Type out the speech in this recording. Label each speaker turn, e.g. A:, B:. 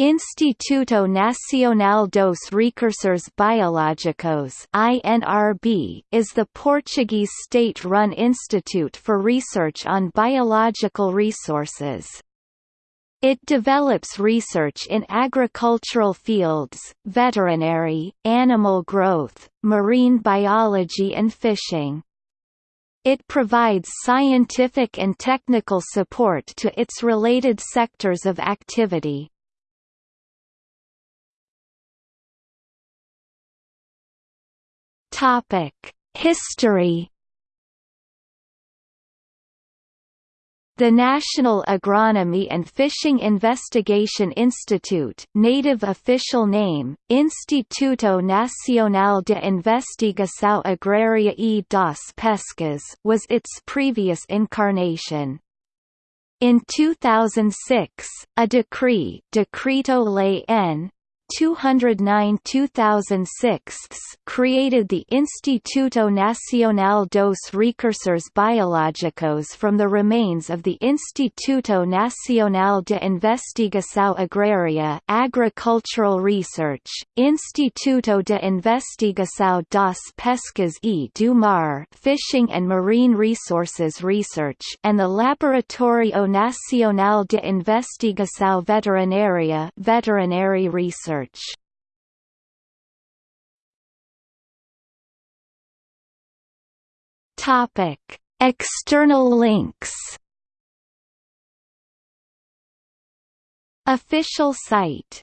A: Instituto Nacional dos Recursos Biológicos (INRB) is the Portuguese state-run institute for research on biological resources. It develops research in agricultural fields, veterinary, animal growth, marine biology and fishing. It provides scientific and technical support to its related sectors of activity. History. The National Agronomy and Fishing Investigation Institute native official name, Instituto Nacional de Investigação Agrária e das Pescas was its previous incarnation. In 2006, a decree Decreto-Lei N. 209-2006 created the Instituto Nacional dos Recursos Biológicos from the remains of the Instituto Nacional de Investigação Agrária Agricultural Research, Instituto de Investigação das Pescas e do Mar Fishing and Marine Resources Research and the Laboratório Nacional de Investigação Veterinária Veterinary Research search. Topic: External links. Official site